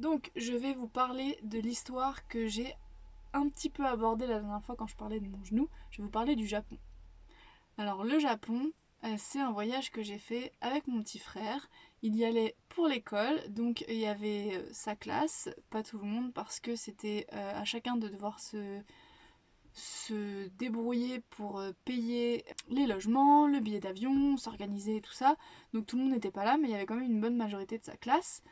Donc je vais vous parler de l'histoire que j'ai un petit peu abordée la dernière fois quand je parlais de mon genou. Je vais vous parler du Japon. Alors le Japon, euh, c'est un voyage que j'ai fait avec mon petit frère. Il y allait pour l'école, donc il y avait euh, sa classe, pas tout le monde, parce que c'était euh, à chacun de devoir se, se débrouiller pour payer les logements, le billet d'avion, s'organiser tout ça. Donc tout le monde n'était pas là, mais il y avait quand même une bonne majorité de sa classe.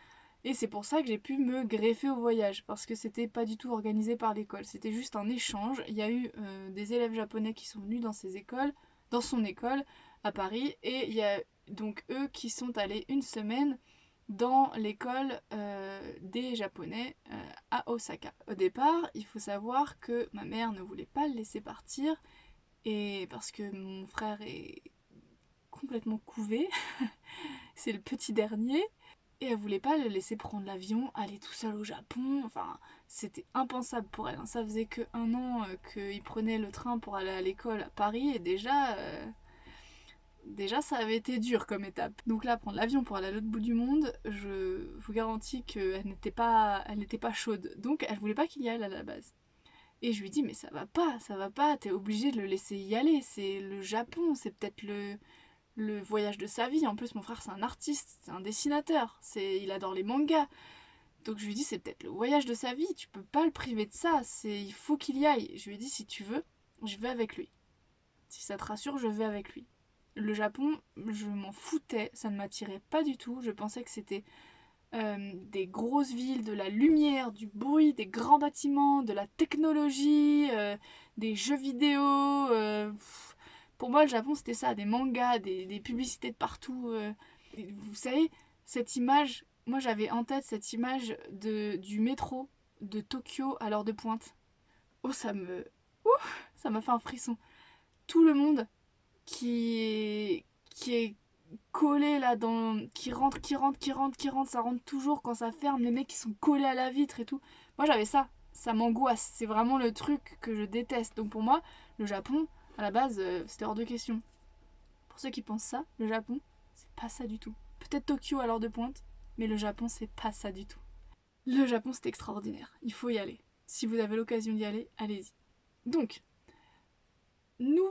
Et c'est pour ça que j'ai pu me greffer au voyage, parce que c'était pas du tout organisé par l'école, c'était juste un échange. Il y a eu des élèves japonais qui sont venus dans ces écoles, dans son école, à Paris et il y a donc eux qui sont allés une semaine dans l'école euh, des japonais euh, à Osaka. Au départ, il faut savoir que ma mère ne voulait pas le laisser partir et parce que mon frère est complètement couvé, c'est le petit dernier et elle voulait pas le laisser prendre l'avion, aller tout seul au Japon, enfin c'était impensable pour elle. Hein. Ça faisait que un an euh, qu'il prenait le train pour aller à l'école à Paris et déjà Déjà, ça avait été dur comme étape. Donc là, prendre l'avion pour aller à l'autre bout du monde, je vous garantis qu'elle n'était pas, elle n'était pas chaude. Donc, elle voulait pas qu'il y aille à la base. Et je lui dis, mais ça va pas, ça va pas, t'es obligé de le laisser y aller. C'est le Japon, c'est peut-être le, le voyage de sa vie. En plus, mon frère, c'est un artiste, c'est un dessinateur, il adore les mangas. Donc je lui dis, c'est peut-être le voyage de sa vie, tu peux pas le priver de ça, c'est, il faut qu'il y aille. Je lui dis, si tu veux, je vais avec lui. Si ça te rassure, je vais avec lui. Le Japon, je m'en foutais, ça ne m'attirait pas du tout. Je pensais que c'était euh, des grosses villes, de la lumière, du bruit, des grands bâtiments, de la technologie, euh, des jeux vidéo. Euh, pour moi, le Japon, c'était ça, des mangas, des, publicités de partout. vous savez, cette image, moi j'avais en tête cette image de, du métro de Tokyo à l'heure de pointe. Oh, ça me... Ouh, ça m'a fait un frisson. Tout le monde qui est, qui est collé là dans qui rentre qui rentre qui rentre qui rentre ça rentre toujours quand ça ferme les mecs qui sont collés à la vitre et tout moi j'avais ça ça m'angoisse c'est vraiment le truc que je déteste donc pour moi le Japon à la base euh, c'était hors de question. Pour ceux qui pensent ça le Japon c'est pas ça du tout. Peut-être Tokyo à l'heure de pointe mais le Japon c'est pas ça du tout. Le Japon c'est extraordinaire. Il faut y aller. Si vous avez l'occasion d'y aller allez-y. Donc nous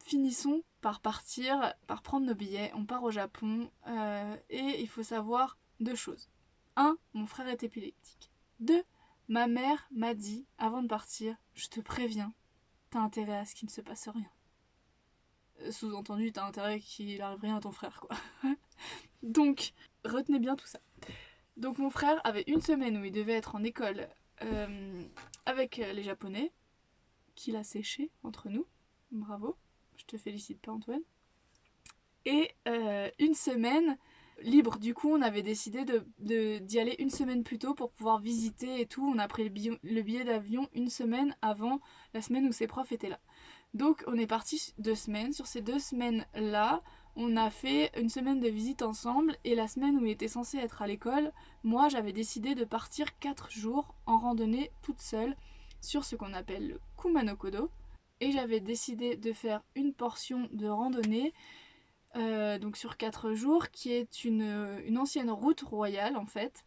finissons par partir, par prendre nos billets, on part au Japon euh, et il faut savoir deux choses. Un, mon frère est épileptique. Deux, ma mère m'a dit avant de partir, je te préviens, intérêt à ce qu'il ne se passe rien. Euh, sous-entendu, t'as intérêt qu'il arrive rien à ton frère, quoi. Donc, retenez bien tout ça. Donc mon frère avait une semaine où il devait être en école euh, avec les Japonais, qu'il a séché entre nous, bravo. Je te félicite pas Antoine. Et euh, une semaine libre. Du coup, on avait décidé d'y de, d'y aller une semaine plus tôt pour pouvoir visiter et tout. On a pris le billet, d'avion une semaine avant la semaine où ses profs étaient là. Donc on est parti deux semaines. Sur ces deux semaines-là, on a fait une semaine de visite ensemble et la semaine où il était censé être à l'école, moi j'avais décidé de partir quatre jours en randonnée toute seule sur ce qu'on appelle le Kumanokodo et j'avais décidé de faire une portion de randonnée euh, donc sur 4 jours qui est une, une, ancienne route royale en fait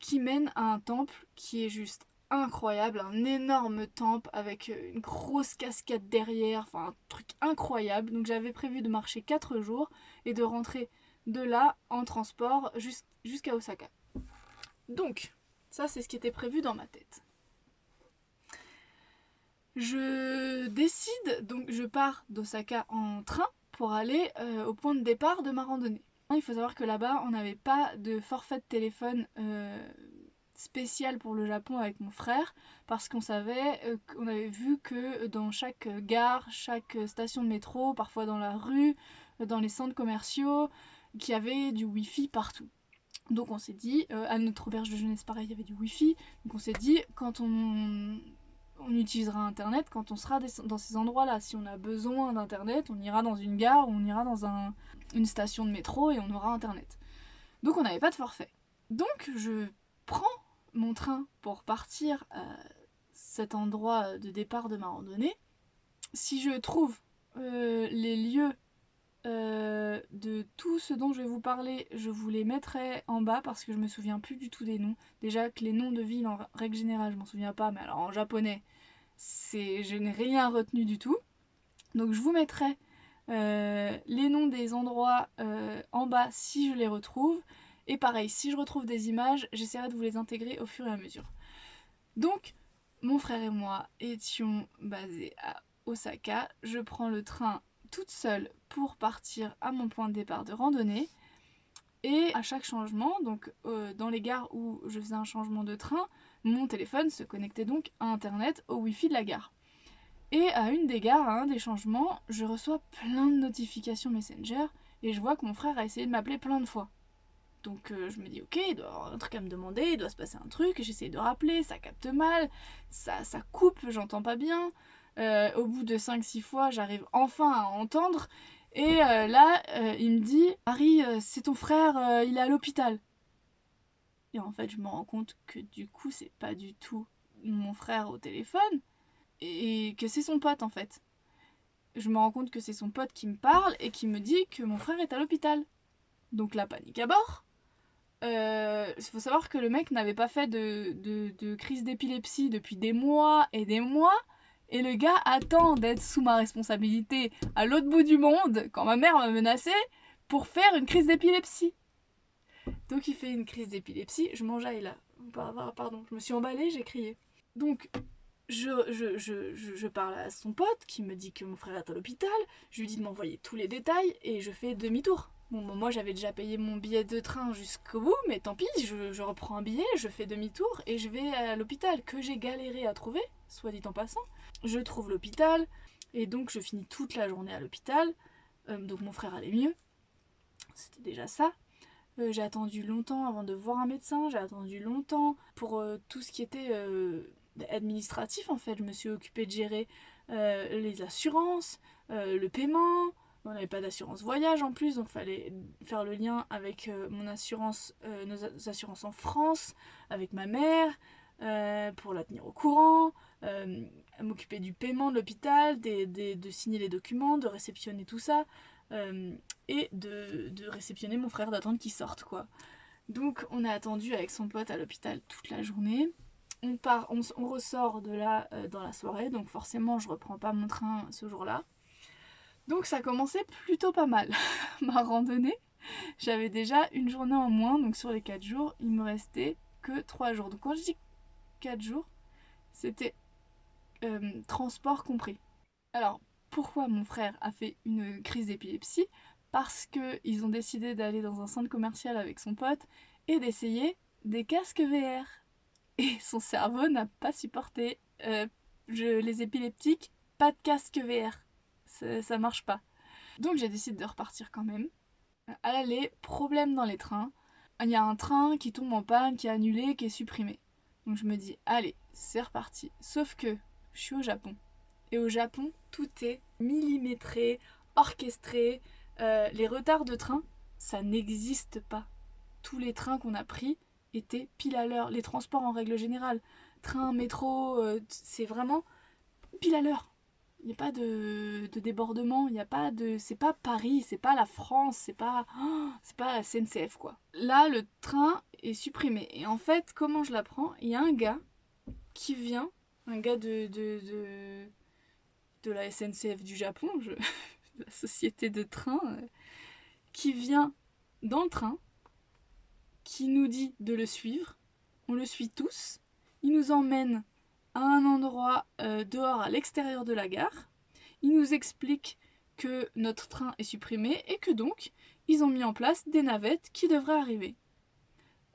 qui mène à un temple qui est juste incroyable, un énorme temple avec une grosse cascade derrière, enfin un truc incroyable donc j'avais prévu de marcher 4 jours et de rentrer de là en transport jusqu'à Osaka. Donc ça c'est ce qui était prévu dans ma tête. Je décide, donc je pars d'Osaka en train pour aller euh, au point de départ de ma randonnée. Il faut savoir que là-bas, on n'avait pas de forfait de téléphone euh, spécial pour le Japon avec mon frère parce qu'on savait, euh, avait vu que dans chaque gare, chaque station de métro, parfois dans la rue, dans les centres commerciaux, qu'il y avait du wifi partout. Donc on s'est dit, à notre auberge de jeunesse pareil, il y avait du wifi, donc on s'est dit, quand on on utilisera internet quand on sera dans ces endroits là. Si on a besoin d'internet, on ira dans une gare, on ira dans une station de métro et on aura internet. Donc on n'avait pas de forfait. Donc je prends mon train pour partir à cet endroit de départ de ma randonnée. Si je trouve euh, les lieux euh, de tout ce dont je vais vous parler, je vous les mettrai en bas parce que je me souviens plus du tout des noms. Déjà que les noms de villes en règle générale, je m'en souviens pas, mais alors en japonais, je n'ai rien retenu du tout. Donc je vous mettrai euh, les noms des endroits euh, en bas si je les retrouve. Et pareil, si je retrouve des images, j'essaierai de vous les intégrer au fur et à mesure. Donc, mon frère et moi étions basés à Osaka. Je prends le train toute seule pour partir à mon point de départ de randonnée. Et à chaque changement, donc euh, dans les gares où je faisais un changement de train, mon téléphone se connectait donc à internet au wifi de la gare. Et à une des gares, à un des changements, je reçois plein de notifications Messenger et je vois que mon frère a essayé de m'appeler plein de fois. Donc euh, je me dis ok, il doit avoir un truc à me demander, il doit se passer un truc, j'essaye de rappeler, ça capte mal, ça, ça coupe, j'entends pas bien. Euh, au bout de 5-6 fois, j'arrive enfin à entendre. Et euh, là, euh, il me dit Harry, c'est ton frère, il est à l'hôpital. Et en fait, je me rends compte que du coup, c'est pas du tout mon frère au téléphone. Et que c'est son pote en fait. Je me rends compte que c'est son pote qui me parle et qui me dit que mon frère est à l'hôpital. Donc la panique à bord. Il faut savoir que le mec n'avait pas fait de, de crise d'épilepsie depuis des mois et des mois. Et le gars attend d'être sous ma responsabilité à l'autre bout du monde, quand ma mère m'a menacé, pour faire une crise d'épilepsie. Donc il fait une crise d'épilepsie, je m'enjaille là. Pardon, je me suis emballée, j'ai crié. Donc je, je, je, je, parle à son pote qui me dit que mon frère est à l'hôpital, je lui dis de m'envoyer tous les détails et je fais demi-tour. Moi j'avais déjà payé mon billet de train jusqu'au bout, mais tant pis, je, je reprends un billet, je fais demi-tour et je vais à l'hôpital que j'ai galéré à trouver, soit dit en passant. Je trouve l'hôpital et donc je finis toute la journée à l'hôpital. Euh, donc mon frère allait mieux. C'était déjà ça. Euh, j'ai attendu longtemps avant de voir un médecin. J'ai attendu longtemps pour euh, tout ce qui était administratif en fait. Je me suis occupée de gérer les assurances, le paiement. On n'avait pas d'assurance voyage en plus, donc fallait faire le lien avec mon assurance, nos assurances en France, avec ma mère, pour la tenir au courant, euh, m'occuper du paiement de l'hôpital, de signer les documents, de réceptionner tout ça, euh, et de, réceptionner mon frère d'attendre qu'il sorte quoi. Donc on a attendu avec son pote à l'hôpital toute la journée. On, part, on, ressort de là euh, dans la soirée, donc forcément je reprends pas mon train ce jour-là. Donc ça commençait plutôt pas mal, ma randonnée. J'avais déjà une journée en moins, donc sur les 4 jours, il me restait que 3 jours. Donc quand je dis 4 jours, c'était euh, transport compris. Alors, pourquoi mon frère a fait une crise d'épilepsie? Parce qu'ils ont décidé d'aller dans un centre commercial avec son pote et d'essayer des casques VR. Et son cerveau n'a pas supporté euh, je, les épileptiques, pas de casque VR. Ça, marche pas. Donc j'ai décidé de repartir quand même. À problème dans les trains. Il y a un train qui tombe en panne, qui est annulé, qui est supprimé. Donc je me dis, allez, c'est reparti. Sauf que je suis au Japon. Et au Japon, tout est millimétré, orchestré. Euh, les retards de train, ça n'existe pas. Tous les trains qu'on a pris étaient pile à l'heure. Les transports en règle générale, train, métro, euh, c'est vraiment pile à l'heure. Il n'y a pas de, débordement, il n'y a pas de. C'est pas Paris, c'est pas la France, c'est pas. c'est pas la SNCF quoi. Là, le train est supprimé. Et en fait, comment je l'apprends? Il y a un gars qui vient un gars de, la SNCF du Japon, je, la société de train, euh, qui vient dans le train, qui nous dit de le suivre. On le suit tous. Il nous emmène un endroit euh, dehors à l'extérieur de la gare. Il nous explique que notre train est supprimé et que donc ils ont mis en place des navettes qui devraient arriver.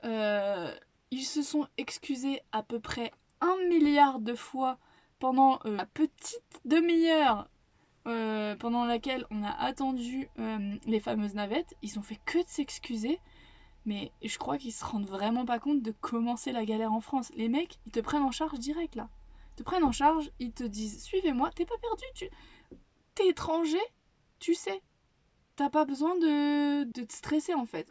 Euh, ils se sont excusés à peu près un milliard de fois pendant euh, la petite demi-heure pendant laquelle on a attendu les fameuses navettes. Ils ont fait que de s'excuser. Mais je crois qu'ils se rendent vraiment pas compte de commencer la galère en France. Les mecs, ils te prennent en charge direct là. Ils te prennent en charge, ils te disent suivez-moi, t'es pas perdu, tu t'es étranger, tu sais. T'as pas besoin de... de te stresser en fait.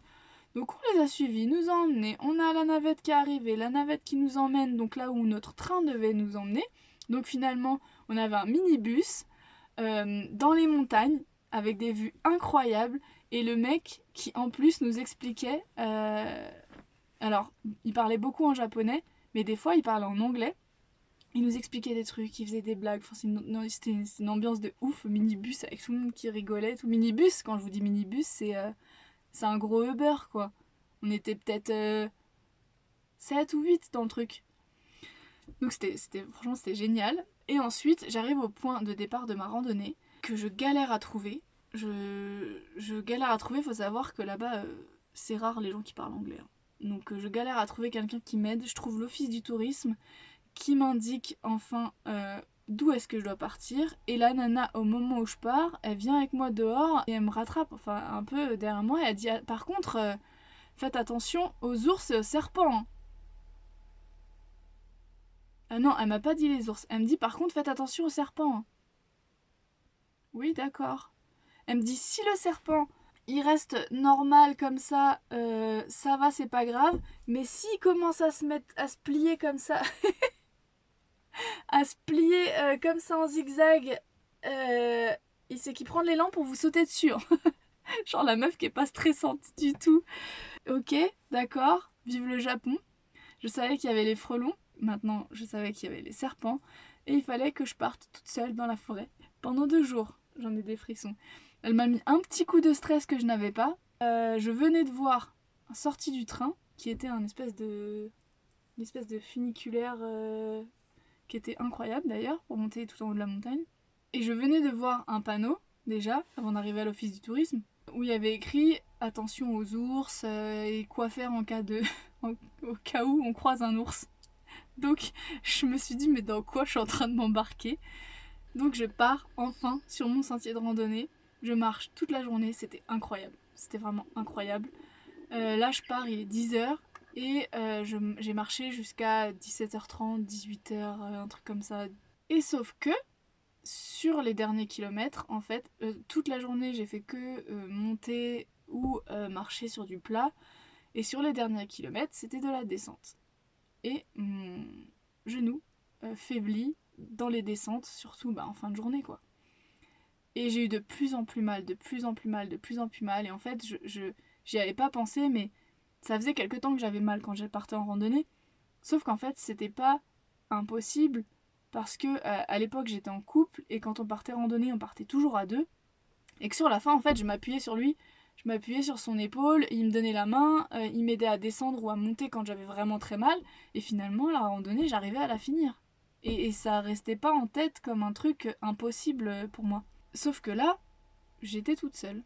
Donc on les a suivis, nous a emmenés, on a la navette qui est arrivée, la navette qui nous emmène donc là où notre train devait nous emmener. Donc finalement on avait un minibus euh, dans les montagnes avec des vues incroyables. Et le mec qui en plus nous expliquait... euh, Alors, il parlait beaucoup en japonais, mais des fois il parlait en anglais. Il nous expliquait des trucs, il faisait des blagues. Enfin, C'était une, ambiance de ouf, minibus avec tout le monde qui rigolait. Tout minibus, quand je vous dis minibus, c'est euh, un gros Uber quoi. On était peut-être euh, 7 ou 8 dans le truc. Donc c'était- franchement c'était génial. Et ensuite j'arrive au point de départ de ma randonnée que je galère à trouver. Je, galère à trouver, faut savoir que là-bas euh, c'est rare les gens qui parlent anglais. hein. Donc euh, je galère à trouver quelqu'un qui m'aide. Je trouve l'office du tourisme qui m'indique enfin euh, d'où est-ce que je dois partir. Et la nana, au moment où je pars, elle vient avec moi dehors et elle me rattrape, enfin un peu derrière moi. Et elle dit Ah, Par contre, faites attention aux ours et aux serpents. hein. Ah non, elle m'a pas dit les ours. Elle me dit Par contre, faites attention aux serpents. hein. Oui, d'accord. Elle me dit Si le serpent il reste normal comme ça, euh, ça va, c'est pas grave. Mais s'il commence à se mettre, à se plier comme ça, à se plier euh, comme ça en zigzag, euh, il sait qu'il prend l'élan pour vous sauter dessus. hein. Genre la meuf qui est pas stressante du tout. Ok, d'accord, vive le Japon. Je savais qu'il y avait les frelons, maintenant je savais qu'il y avait les serpents, et il fallait que je parte toute seule dans la forêt pendant deux jours. J'en ai des frissons. Elle m'a mis un petit coup de stress que je n'avais pas. Euh, je venais de voir, sortie du train, qui était un espèce de, une espèce de funiculaire euh, qui était incroyable d'ailleurs pour monter tout en haut de la montagne. Et je venais de voir un panneau déjà avant d'arriver à l'office du tourisme où il y avait écrit attention aux ours euh, et quoi faire en cas de au cas où on croise un ours? Donc je me suis dit mais dans quoi je suis en train de m'embarquer? Donc je pars enfin sur mon sentier de randonnée. Je marche toute la journée, c'était incroyable. C'était vraiment incroyable. Euh, là je pars, il est 10h et euh, j'ai marché jusqu'à 17h30, 18h, euh, un truc comme ça. Et sauf que sur les derniers kilomètres, en fait, toute la journée j'ai fait que monter ou marcher sur du plat. Et sur les derniers kilomètres, c'était de la descente. Et mon genou faiblit dans les descentes, surtout bah, en fin de journée quoi. Et j'ai eu de plus en plus mal, de plus en plus mal, de plus en plus mal. Et en fait, je, je j'y avais pas pensé, mais ça faisait quelque temps que j'avais mal quand je partais en randonnée. Sauf qu'en fait, c'était pas impossible parce que euh, à l'époque j'étais en couple et quand on partait randonner, on partait toujours à deux. Et que sur la fin, en fait, je m'appuyais sur lui, je m'appuyais sur son épaule, il me donnait la main, euh, il m'aidait à descendre ou à monter quand j'avais vraiment très mal. Et finalement, la randonnée, j'arrivais à la finir. Et, et ça restait pas en tête comme un truc impossible pour moi. Sauf que là, j'étais toute seule.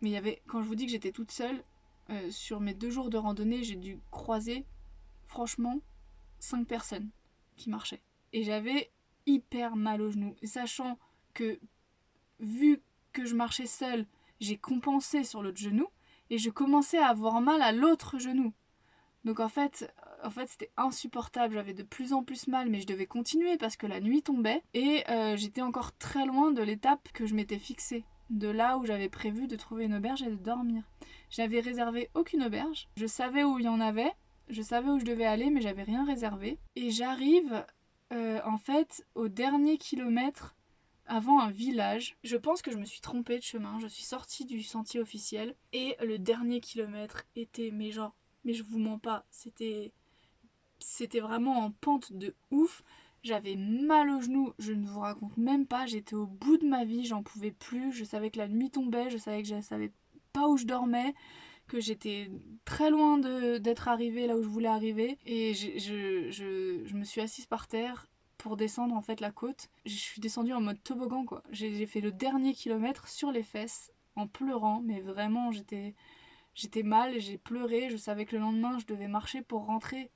Mais il y avait, quand je vous dis que j'étais toute seule, euh, sur mes deux jours de randonnée, j'ai dû croiser, franchement, cinq personnes qui marchaient. Et j'avais hyper mal au genou. Et sachant que, vu que je marchais seule, j'ai compensé sur l'autre genou, et je commençais à avoir mal à l'autre genou. Donc en fait, en fait c'était insupportable, j'avais de plus en plus mal, mais je devais continuer parce que la nuit tombait, et euh, j'étais encore très loin de l'étape que je m'étais fixée, de là où j'avais prévu de trouver une auberge et de dormir. J'avais réservé aucune auberge, je savais où il y en avait, je savais où je devais aller, mais j'avais rien réservé. Et j'arrive euh, en fait au dernier kilomètre avant un village. Je pense que je me suis trompée de chemin, je suis sortie du sentier officiel et le dernier kilomètre était, mais genre, mais je vous mens pas, c'était c'était vraiment en pente de ouf. J'avais mal au genou, je ne vous raconte même pas, j'étais au bout de ma vie, j'en pouvais plus, je savais que la nuit tombait, je savais que je savais pas où je dormais, que j'étais très loin d'être arrivée là où je voulais arriver et je, je, je, je me suis assise par terre pour descendre en fait la côte. Je suis descendue en mode toboggan quoi. J'ai fait le dernier kilomètre sur les fesses en pleurant mais vraiment j'étais j'étais mal, j'ai pleuré, je savais que le lendemain je devais marcher pour rentrer.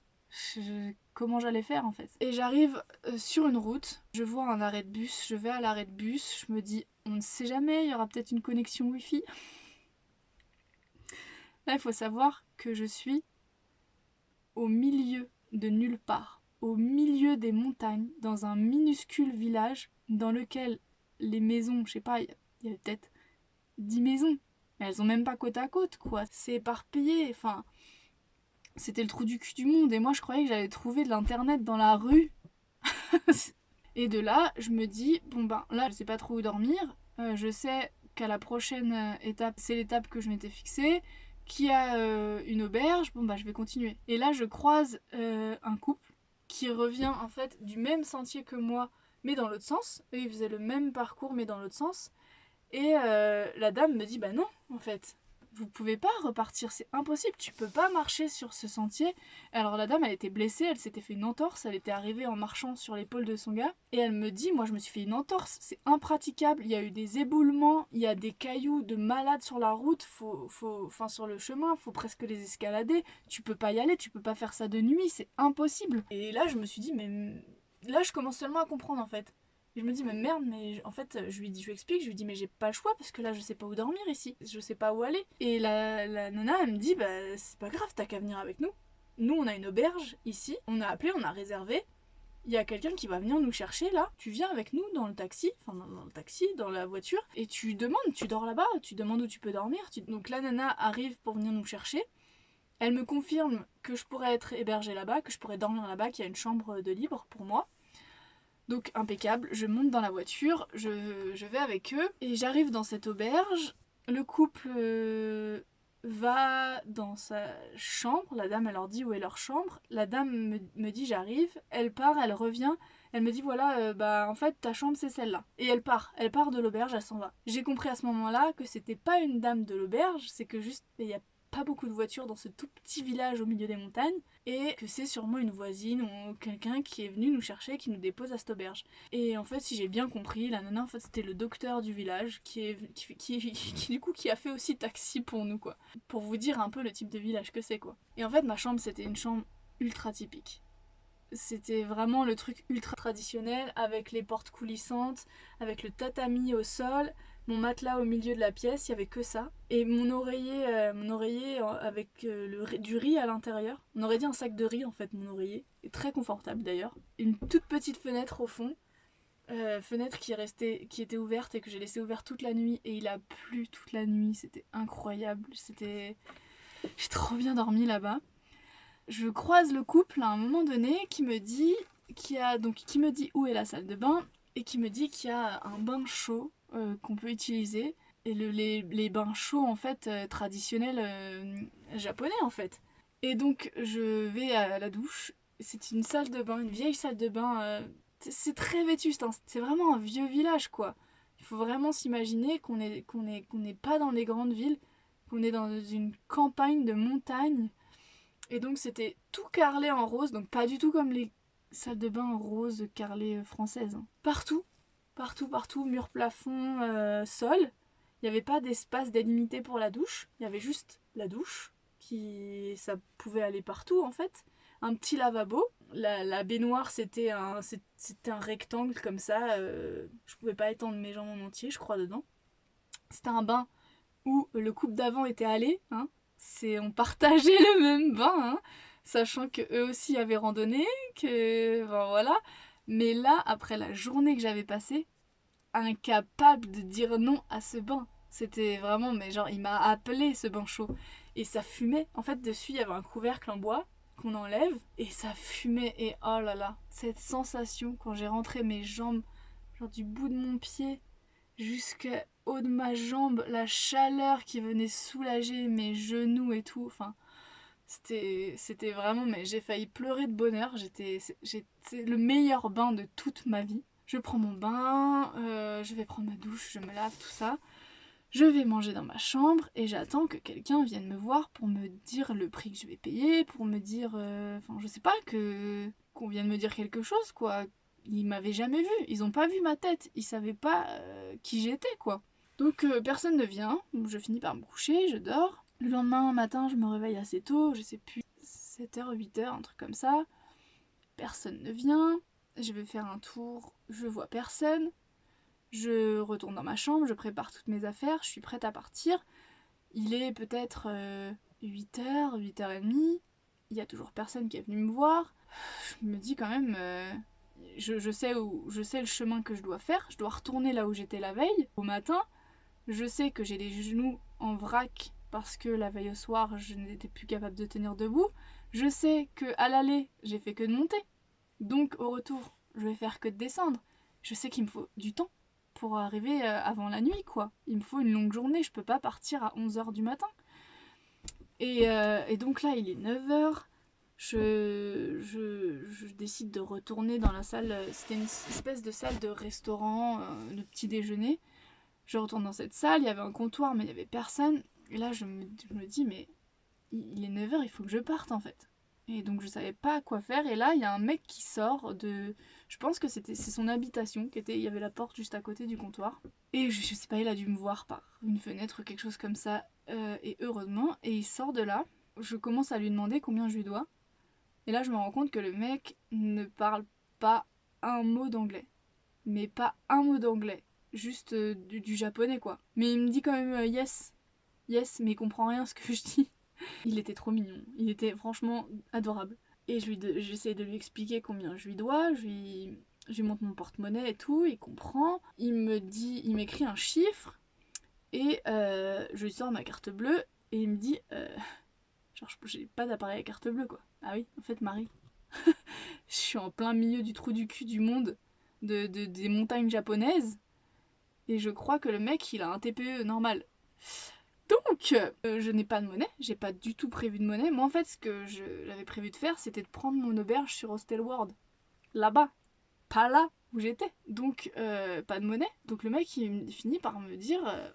Comment j'allais faire en fait? Et j'arrive euh, sur une route, je vois un arrêt de bus, je vais à l'arrêt de bus, je me dis on ne sait jamais, il y aura peut-être une connexion Wi-Fi. Là, il faut savoir que je suis au milieu de nulle part, au milieu des montagnes, dans un minuscule village dans lequel les maisons, je sais pas, il y a- il y avait peut-être 10 maisons, mais elles ont même pas côte à côte, quoi. C'est éparpillé, enfin, c'était le trou du cul du monde, et moi je croyais que j'allais trouver de l'internet dans la rue. et de là, je me dis, bon ben là, je sais pas trop où dormir, euh, je sais qu'à la prochaine euh, étape, c'est l'étape que je m'étais fixée, qui a euh, une auberge, bon bah je vais continuer. Et là je croise un couple qui revient en fait du même sentier que moi, mais dans l'autre sens. Eux ils faisaient le même parcours mais dans l'autre sens. Et la dame me dit bah non en fait, vous pouvez pas repartir, c'est impossible, tu peux pas marcher sur ce sentier. Alors la dame, elle était blessée, elle s'était fait une entorse, elle était arrivée en marchant sur l'épaule de son gars, et elle me dit, moi je me suis fait une entorse, c'est impraticable, il y a eu des éboulements, il y a des cailloux de malades sur la route, faut, faut, enfin sur le chemin, faut presque les escalader, tu peux pas y aller, tu peux pas faire ça de nuit, c'est impossible. Et là je me suis dit, mais là je commence seulement à comprendre en fait je me dis, mais merde, mais en fait, je lui, dis, je lui explique, je lui dis, mais j'ai pas le choix parce que là, je sais pas où dormir ici, je sais pas où aller. Et la, la nana, elle me dit, bah, c'est pas grave, t'as qu'à venir avec nous. Nous, on a une auberge ici, on a appelé, on a réservé. Il y a quelqu'un qui va venir nous chercher là. Tu viens avec nous dans le taxi, enfin dans, le taxi, dans la voiture, et tu demandes, tu dors là-bas, tu demandes où tu peux dormir. Donc la nana arrive pour venir nous chercher. Elle me confirme que je pourrais être hébergée là-bas, que je pourrais dormir là-bas, qu'il y a une chambre de libre pour moi. Donc impeccable, je monte dans la voiture, je, vais avec eux et j'arrive dans cette auberge. Le couple euh, va dans sa chambre, la dame elle leur dit où est leur chambre, la dame me, dit j'arrive, elle part, elle revient, elle me dit voilà euh, bah en fait ta chambre c'est celle-là. Et elle part, elle part de l'auberge, elle s'en va. J'ai compris à ce moment-là que c'était pas une dame de l'auberge, c'est que juste il y a pas beaucoup de voitures dans ce tout petit village au milieu des montagnes et que c'est sûrement une voisine ou quelqu'un qui est venu nous chercher qui nous dépose à cette auberge. Et en fait, si j'ai bien compris, la nana en fait c'était le docteur du village qui est qui, qui, du coup qui a fait aussi taxi pour nous quoi. Pour vous dire un peu le type de village que c'est quoi. Et en fait, ma chambre c'était une chambre ultra typique. C'était vraiment le truc ultra traditionnel avec les portes coulissantes, avec le tatami au sol, mon matelas au milieu de la pièce, il y avait que ça. Et mon oreiller, euh, mon oreiller avec euh, le, du riz à l'intérieur. On aurait dit un sac de riz en fait, mon oreiller. Et très confortable d'ailleurs. Une toute petite fenêtre au fond. Euh, fenêtre qui, restait, qui était ouverte et que j'ai laissé ouverte toute la nuit. Et il a plu toute la nuit. C'était incroyable. C'était... J'ai trop bien dormi là-bas. Je croise le couple à un moment donné qui me dit, qui a, donc, qui me dit où est la salle de bain et qui me dit qu'il y a un bain chaud euh, qu'on peut utiliser. Et les, bains chauds, en fait, euh, traditionnels euh, japonais, en fait. Et donc, je vais à la douche. C'est une salle de bain, une vieille salle de bain. c'est très vétuste, hein. c'est vraiment un vieux village, quoi. Il faut vraiment s'imaginer qu'on n'est qu'on est, pas dans les grandes villes, qu'on est dans une campagne de montagne. Et donc, c'était tout carrelé en rose, donc pas du tout comme les salles de bain roses carrelées françaises. Hein. Partout, Partout, partout, mur, plafond, euh, sol. Il n'y avait pas d'espace délimité pour la douche. Il y avait juste la douche, qui ça pouvait aller partout en fait. Un petit lavabo. La, baignoire c'était un, un rectangle comme ça. Euh, je pouvais pas étendre mes jambes en entier, je crois, dedans. C'était un bain où le couple d'avant était allé. Hein. C'est, on partageait le même bain, hein, sachant que eux aussi avaient randonné, que voilà. Mais là, après la journée que j'avais passée, incapable de dire non à ce bain. C'était vraiment, mais genre, il m'a appelé ce bain chaud. Et ça fumait. En fait, dessus, il y avait un couvercle en bois qu'on enlève. Et ça fumait. Et oh là là, cette sensation quand j'ai rentré mes jambes, genre du bout de mon pied jusqu'au haut de ma jambe, la chaleur qui venait soulager mes genoux et tout. Enfin, c'était vraiment, mais j'ai failli pleurer de bonheur. J'étais le meilleur bain de toute ma vie. Je prends mon bain, euh, je vais prendre ma douche, je me lave, tout ça. Je vais manger dans ma chambre et j'attends que quelqu'un vienne me voir pour me dire le prix que je vais payer, pour me dire, euh, enfin je sais pas, que qu'on vienne me dire quelque chose quoi. Ils m'avaient jamais vu, ils ont pas vu ma tête, ils savaient pas euh, qui j'étais quoi. Donc personne ne vient, je finis par me coucher, je dors. Le lendemain matin, je me réveille assez tôt, je sais plus, 7h, 8h, un truc comme ça. Personne ne vient. Je vais faire un tour, je vois personne. Je retourne dans ma chambre, je prépare toutes mes affaires, je suis prête à partir. Il est peut-être 8h, euh, 8h30. Il y a toujours personne qui est venu me voir. Je me dis quand même, euh, je, sais où, je sais le chemin que je dois faire. Je dois retourner là où j'étais la veille, au matin. Je sais que j'ai les genoux en vrac parce que la veille au soir, je n'étais plus capable de tenir debout. Je sais que à l'aller, j'ai fait que de monter. Donc au retour, je vais faire que de descendre. Je sais qu'il me faut du temps. pour arriver euh, avant la nuit, quoi. Il me faut une longue journée, je peux pas partir à 11h du matin. Et, euh, et donc là, il est 9h. Je, je, décide de retourner dans la salle. C'était une espèce de salle de restaurant, euh, de petit déjeuner. Je retourne dans cette salle, il y avait un comptoir, mais il n'y avait personne. Et là, je me, dis, mais il est 9h, il faut que je parte en fait. Et donc je savais pas quoi faire. Et là, il y a un mec qui sort de. Je pense que c'était c'est son habitation qui était. Il y avait la porte juste à côté du comptoir. Et je, je sais pas, il a dû me voir par une fenêtre ou quelque chose comme ça. Euh, et heureusement. Et il sort de là. Je commence à lui demander combien je lui dois. Et là, je me rends compte que le mec ne parle pas un mot d'anglais. Mais pas un mot d'anglais. Juste euh, du, du, japonais quoi. Mais il me dit quand même euh, yes. Yes, mais il comprend rien ce que je dis. Il était trop mignon, il était franchement adorable. Et j'essaie de lui expliquer combien je lui dois, je lui, je lui montre mon porte-monnaie et tout, il comprend. Il me dit, il m'écrit un chiffre et euh, je lui sors ma carte bleue et il me dit, euh, genre j'ai pas d'appareil à carte bleue quoi. Ah oui, en fait Marie, je suis en plein milieu du trou du cul du monde, de, de, des montagnes japonaises et je crois que le mec il a un TPE normal. Donc, euh, je n'ai pas de monnaie, j'ai pas du tout prévu de monnaie. Moi, en fait, ce que j'avais prévu de faire, c'était de prendre mon auberge sur Hostel World. Là-bas. Pas là où j'étais. Donc, euh, pas de monnaie. Donc, le mec, il, finit par me dire, euh,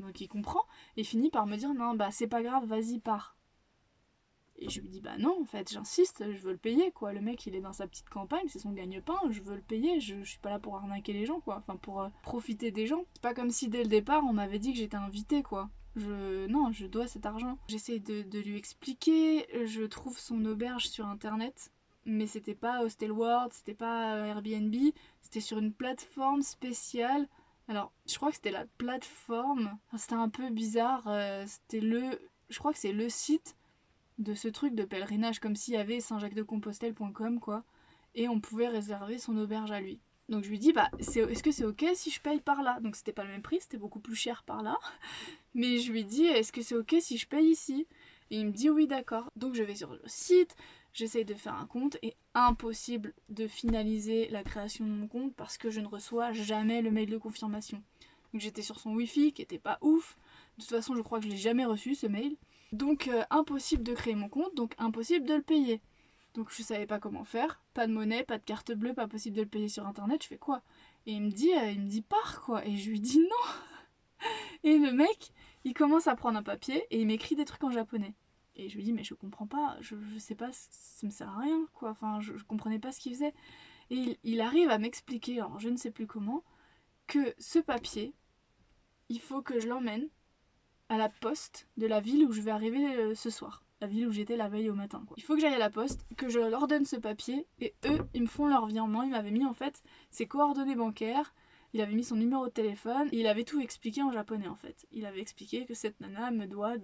donc il comprend, il finit par me dire, non, bah, c'est pas grave, vas-y, pars. Et je lui dis, bah non, en fait, j'insiste, je veux le payer, quoi. Le mec, il est dans sa petite campagne, c'est son gagne-pain, je veux le payer, je, je, suis pas là pour arnaquer les gens, quoi. Enfin, pour profiter des gens. C'est pas comme si dès le départ, on m'avait dit que j'étais invité, quoi. Je, non, je dois cet argent. J'essaie de, de, lui expliquer, je trouve son auberge sur internet, mais c'était pas Hostel World, c'était pas euh, Airbnb, c'était sur une plateforme spéciale. Alors, je crois que c'était la plateforme, c'était un peu bizarre, euh, c'était le, je crois que c'est le site de ce truc de pèlerinage, comme s'il y avait saint-jacques-de-compostelle.com quoi, et on pouvait réserver son auberge à lui. Donc je lui dis, bah, est-ce que c'est ok si je paye par là? Donc c'était pas le même prix, c'était beaucoup plus cher par là. Mais je lui dis, est-ce que c'est ok si je paye ici? Et il me dit, oui, d'accord. Donc je vais sur le site, j'essaye de faire un compte et impossible de finaliser la création de mon compte parce que je ne reçois jamais le mail de confirmation. Donc j'étais sur son wifi qui était pas ouf. De toute façon, je crois que je l'ai jamais reçu ce mail. Donc euh, impossible de créer mon compte, donc impossible de le payer. Donc je savais pas comment faire, pas de monnaie, pas de carte bleue, pas possible de le payer sur internet, je fais quoi? Et il me dit, euh, il me dit pars quoi, et je lui dis non. Et le mec, il commence à prendre un papier et il m'écrit des trucs en japonais. Et je lui dis mais je comprends pas, je, je sais pas, ça me sert à rien quoi, enfin je, je comprenais pas ce qu'il faisait. Et il, il arrive à m'expliquer, alors je ne sais plus comment, que ce papier, il faut que je l'emmène à la poste de la ville où je vais arriver euh, ce soir la ville où j'étais la veille au matin. Il faut que j'aille à la poste, que je leur donne ce papier, et eux, ils me font leur virement. Ils m'avaient mis en fait ses coordonnées bancaires, il avait mis son numéro de téléphone, et il avait tout expliqué en japonais en fait. Il avait expliqué que cette nana me doit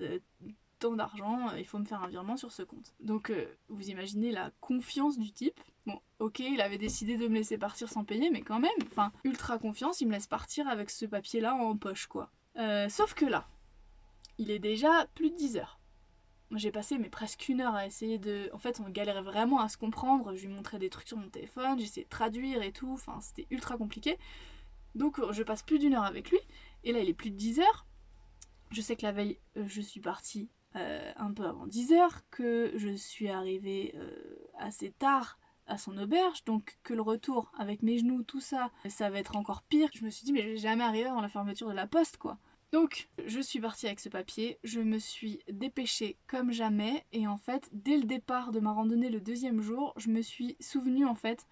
tant d'argent, il faut me faire un virement sur ce compte. Donc euh, vous imaginez la confiance du type. Bon, ok, il avait décidé de me laisser partir sans payer, mais quand même, enfin, ultra confiance, il me laisse partir avec ce papier-là en poche, quoi. Euh, sauf que là, il est déjà plus de 10 heures. J'ai passé mais presque une heure à essayer de... En fait, on galérait vraiment à se comprendre. Je lui montrais des trucs sur mon téléphone, j'essayais de traduire et tout. Enfin, c'était ultra compliqué. Donc, je passe plus d'une heure avec lui. Et là, il est plus de 10 heures. Je sais que la veille, euh, je suis partie euh, un peu avant 10 heures. Que je suis arrivée euh, assez tard à son auberge. Donc, que le retour avec mes genoux, tout ça, ça va être encore pire. Je me suis dit, mais je vais jamais arriver avant la fermeture de la poste, quoi. Donc je suis partie avec ce papier, je me suis dépêchée comme jamais et en fait dès le départ de ma randonnée le deuxième jour, je me suis souvenue en fait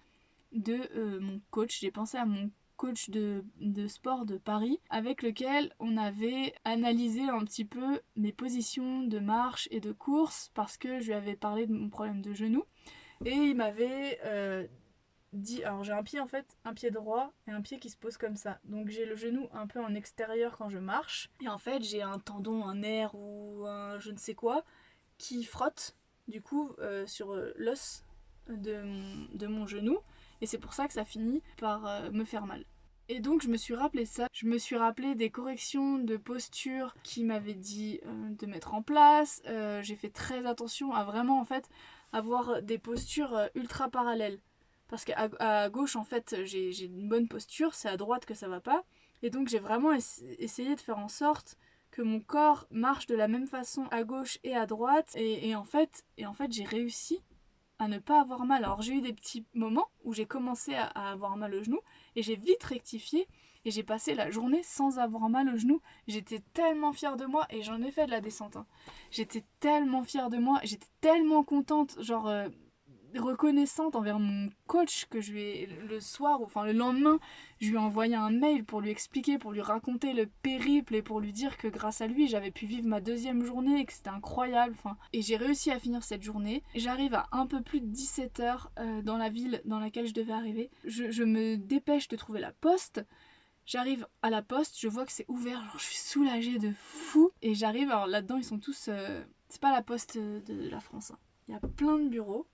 de euh, mon coach, j'ai pensé à mon coach de, de, sport de Paris avec lequel on avait analysé un petit peu mes positions de marche et de course parce que je lui avais parlé de mon problème de genou. Et il m'avait euh, dit, alors j'ai un pied en fait, un pied droit et un pied qui se pose comme ça. Donc j'ai le genou un peu en extérieur quand je marche. Et en fait j'ai un tendon, un nerf ou un je ne sais quoi qui frotte du coup euh, sur l'os de mon, de mon genou. Et c'est pour ça que ça finit par euh, me faire mal. Et donc je me suis rappelé ça, je me suis rappelé des corrections de posture qui m'avaient dit euh, de mettre en place. J'ai fait très attention à vraiment en fait avoir des postures ultra parallèles. Parce qu'à à gauche, en fait, j'ai une bonne posture, c'est à droite que ça va pas. Et donc j'ai vraiment essayé de faire en sorte que mon corps marche de la même façon à gauche et à droite. Et, en fait, et en fait j'ai réussi à ne pas avoir mal. Alors j'ai eu des petits moments où j'ai commencé à, avoir mal au genou et j'ai vite rectifié et j'ai passé la journée sans avoir mal au genou. J'étais tellement fière de moi et j'en ai fait de la descente. Hein. J'étais tellement fière de moi, j'étais tellement contente. Genre, euh, reconnaissante envers mon coach que je lui ai, le soir, enfin le lendemain, je lui ai envoyé un mail pour lui expliquer, pour lui raconter le périple et pour lui dire que grâce à lui j'avais pu vivre ma deuxième journée et que c'était incroyable. Enfin, et j'ai réussi à finir cette journée. J'arrive à un peu plus de 17 heures euh, dans la ville dans laquelle je devais arriver. Je, me dépêche de trouver la poste. J'arrive à la poste, je vois que c'est ouvert, je suis soulagée de fou. Et j'arrive, alors là-dedans ils sont tous... Euh, c'est pas la poste de la France. Hein. Il y a plein de bureaux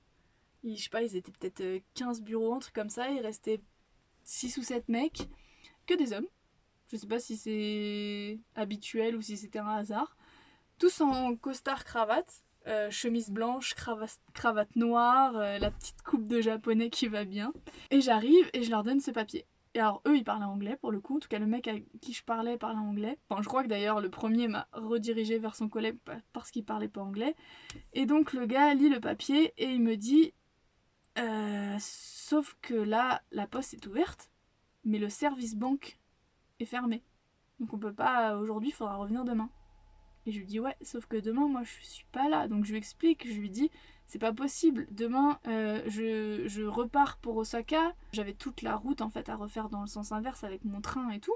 je sais pas, ils étaient peut-être 15 euh, bureaux, un truc comme ça. Il restait 6 ou 7 mecs, que des hommes. Je sais pas si c'est habituel ou si c'était un hasard. Tous en costard cravate, euh, chemise blanche, cravate, noire, euh, la petite coupe de japonais qui va bien. Et j'arrive et je leur donne ce papier. Et alors eux ils parlaient anglais pour le coup, en tout cas le mec à qui je parlais parlait anglais. Enfin je crois que d'ailleurs le premier m'a redirigé vers son collègue parce qu'il parlait pas anglais. Et donc le gars lit le papier et il me dit euh, sauf que là, la poste est ouverte, mais le service banque est fermé. Donc on peut pas, aujourd'hui, il faudra revenir demain. Et je lui dis ouais, sauf que demain, moi, je suis pas là. Donc je lui explique, je lui dis, c'est pas possible. Demain, euh, je, je, repars pour Osaka. J'avais toute la route, en fait, à refaire dans le sens inverse avec mon train et tout.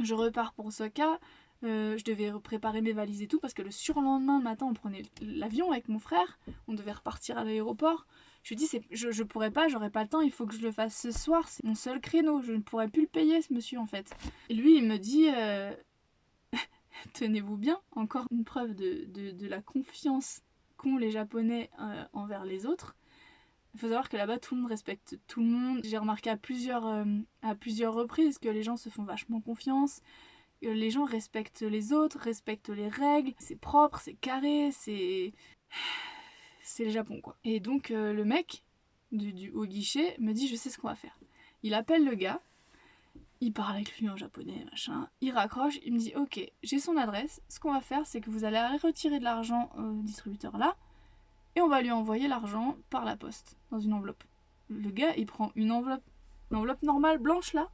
Je repars pour Osaka. Euh, je devais préparer mes valises et tout parce que le surlendemain matin on prenait l'avion avec mon frère, on devait repartir à l'aéroport. Je lui dis, je, je pourrais pas, j'aurais pas le temps, il faut que je le fasse ce soir, c'est mon seul créneau, je ne pourrais plus le payer ce monsieur en fait. Et lui il me dit, euh, tenez-vous bien, encore une preuve de, la confiance qu'ont les Japonais euh, envers les autres. Il faut savoir que là-bas tout le monde respecte tout le monde. J'ai remarqué à plusieurs, euh, à plusieurs reprises que les gens se font vachement confiance les gens respectent les autres, respectent les règles, c'est propre, c'est carré, c'est c'est le Japon quoi. Et donc euh, le mec du, du, au guichet me dit je sais ce qu'on va faire. Il appelle le gars, il parle avec lui en japonais, machin, il raccroche, il me dit ok, j'ai son adresse, ce qu'on va faire c'est que vous allez retirer de l'argent au distributeur là, et on va lui envoyer l'argent par la poste, dans une enveloppe. Le gars il prend une enveloppe, une enveloppe normale blanche là,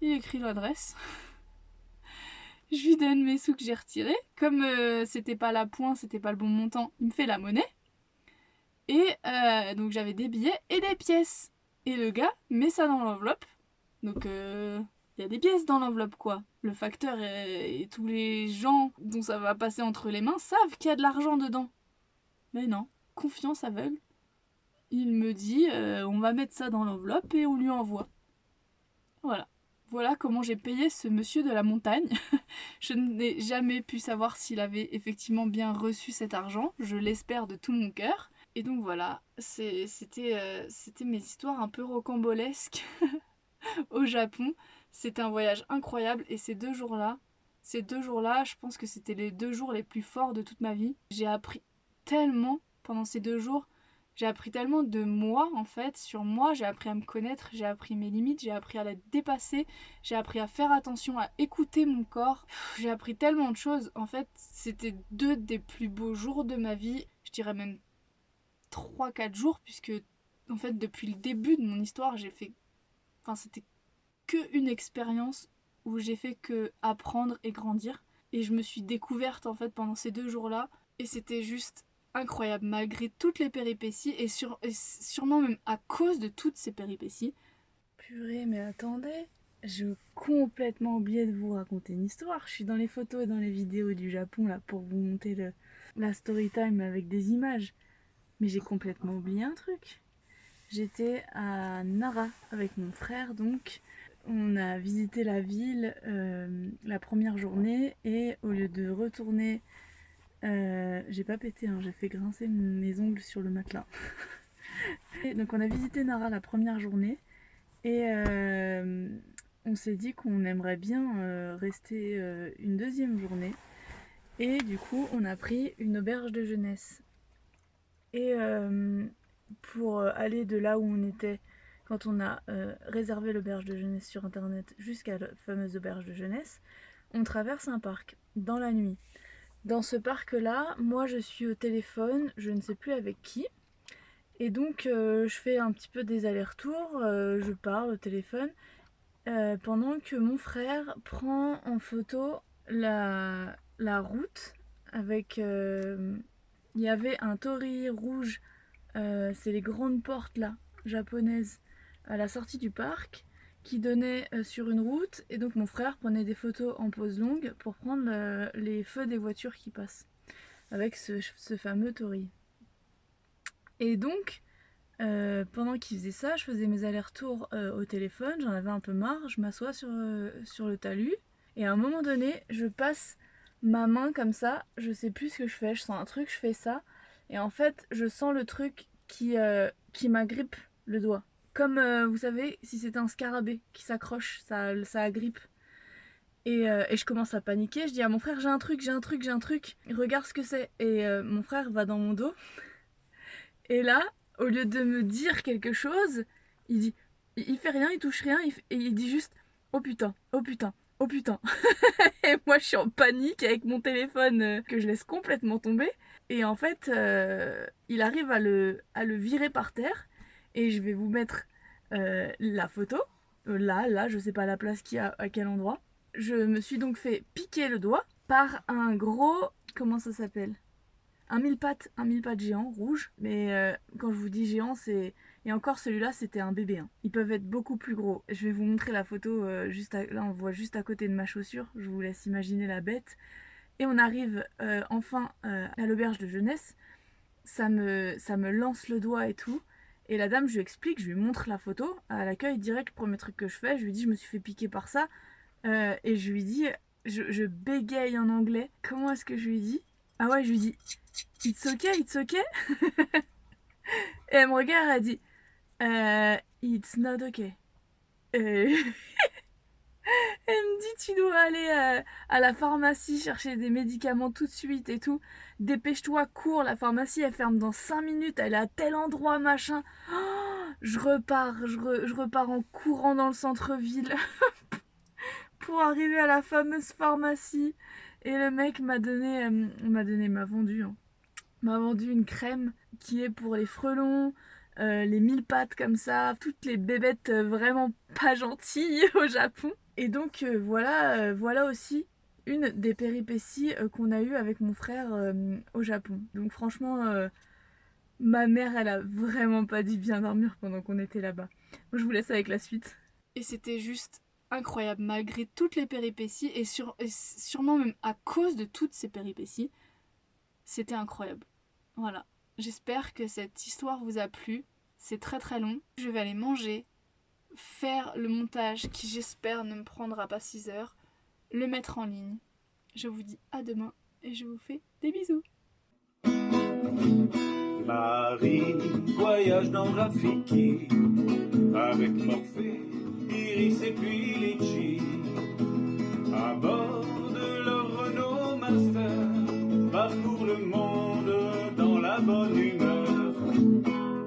il écrit l'adresse. je lui donne mes sous que j'ai retirés. Comme euh, c'était pas la pointe, c'était pas le bon montant, il me fait la monnaie. Et euh, donc j'avais des billets et des pièces. Et le gars met ça dans l'enveloppe. Donc euh, il y a des pièces dans l'enveloppe quoi. Le facteur et, tous les gens dont ça va passer entre les mains savent qu'il y a de l'argent dedans. Mais non, confiance aveugle. Il me dit euh, on va mettre ça dans l'enveloppe et on lui envoie. Voilà. Voilà comment j'ai payé ce monsieur de la montagne. je n'ai jamais pu savoir s'il avait effectivement bien reçu cet argent. Je l'espère de tout mon cœur. Et donc voilà, euh, c'était mes histoires un peu rocambolesques au Japon. C'était un voyage incroyable et ces deux jours-là, ces deux jours-là, je pense que c'était les deux jours les plus forts de toute ma vie. J'ai appris tellement pendant ces deux jours. J'ai appris tellement de moi en fait, sur moi, j'ai appris à me connaître, j'ai appris mes limites, j'ai appris à les dépasser, j'ai appris à faire attention, à écouter mon corps. J'ai appris tellement de choses. En fait, c'était deux des plus beaux jours de ma vie. Je dirais même 3-4 jours, puisque en fait depuis le début de mon histoire, j'ai fait... Enfin c'était que une expérience où j'ai fait que apprendre et grandir. Et je me suis découverte en fait pendant ces deux jours-là. Et c'était juste incroyable, malgré toutes les péripéties, et, sûrement même à cause de toutes ces péripéties. Purée, mais attendez, j'ai complètement oublié de vous raconter une histoire. Je suis dans les photos et dans les vidéos du Japon là pour vous monter le, la story time avec des images. Mais j'ai complètement oublié un truc. J'étais à Nara avec mon frère, donc on a visité la ville euh, la première journée et au lieu de retourner, euh, j'ai pas pété, hein, j'ai fait grincer mes ongles sur le matelas. donc on a visité Nara la première journée et euh, on s'est dit qu'on aimerait bien rester une deuxième journée et du coup on a pris une auberge de jeunesse et euh, pour aller de là où on était quand on a euh, réservé l'auberge de jeunesse sur internet jusqu'à la fameuse auberge de jeunesse, on traverse un parc dans la nuit. Dans ce parc-là, moi je suis au téléphone, je ne sais plus avec qui, et donc euh, je fais un petit peu des allers-retours, euh, je parle au téléphone, pendant que mon frère prend en photo la route avec... Il y avait un tori rouge, c'est les grandes portes là, japonaises, à la sortie du parc qui donnait euh, sur une route et donc mon frère prenait des photos en pose longue pour prendre euh, les feux des voitures qui passent avec ce, fameux tori. Et donc euh, pendant qu'il faisait ça, je faisais mes allers-retours au téléphone, j'en avais un peu marre, je m'assois sur le talus et à un moment donné, je passe ma main comme ça, je sais plus ce que je fais, je sens un truc, je fais ça et en fait, je sens le truc qui, qui m'agrippe le doigt. Comme, euh, vous savez, si c'était un scarabée qui s'accroche, ça, ça agrippe. Et, euh, et, je commence à paniquer, je dis à mon frère j'ai un truc, j'ai un truc, j'ai un truc, regarde ce que c'est. Et euh, mon frère va dans mon dos. Et là, au lieu de me dire quelque chose, il dit, il, fait rien, il touche rien, et il dit juste oh putain, oh putain, oh putain. moi je suis en panique avec mon téléphone que je laisse complètement tomber. Et en fait, il arrive à le, virer par terre et je vais vous mettre euh, la photo. Euh, là, là, je sais pas la place qui a à quel endroit. Je me suis donc fait piquer le doigt par un gros... Comment ça s'appelle? Un mille pattes, un mille pattes géant, rouge. Mais euh, quand je vous dis géant, c'est... Et encore celui-là, c'était un bébé. Hein. Ils peuvent être beaucoup plus gros. Je vais vous montrer la photo. juste Là, on voit juste à côté de ma chaussure. Je vous laisse imaginer la bête. Et on arrive enfin à l'auberge de jeunesse. Ça me, ça me lance le doigt et tout. Et la dame, je lui explique, je lui montre la photo. À l'accueil, direct, le premier truc que je fais, je lui dis, je me suis fait piquer par ça. Euh, et je lui dis, je, bégaye en anglais. Comment est-ce que je lui dis? Ah ouais, je lui dis, it's okay, it's okay. et elle me regarde, elle dit, euh, it's not okay. Et Elle me dit tu dois aller euh, à, la pharmacie chercher des médicaments tout de suite et tout. Dépêche-toi, cours, la pharmacie elle ferme dans 5 minutes, elle est à tel endroit, machin. Oh, je repars, je, repars en courant dans le centre-ville pour arriver à la fameuse pharmacie. Et le mec m'a donné, euh, m'a donné, m'a vendu, hein. m'a vendu une crème qui est pour les frelons, euh, les mille pattes comme ça, toutes les bébêtes vraiment pas gentilles au Japon. Et donc euh, voilà, euh, voilà aussi une des péripéties euh, qu'on a eues avec mon frère au Japon. Donc franchement, ma mère, elle a vraiment pas dit bien dormir pendant qu'on était là-bas. Je vous laisse avec la suite. Et c'était juste incroyable, malgré toutes les péripéties, et sûrement même à cause de toutes ces péripéties, c'était incroyable. Voilà, J'espère que cette histoire vous a plu. C'est très très long. Je vais aller manger, faire le montage qui j'espère ne me prendra pas 6 heures, le mettre en ligne. Je vous dis à demain et je vous fais des bisous. Iris et puis à bord de leur Master, parcours le monde.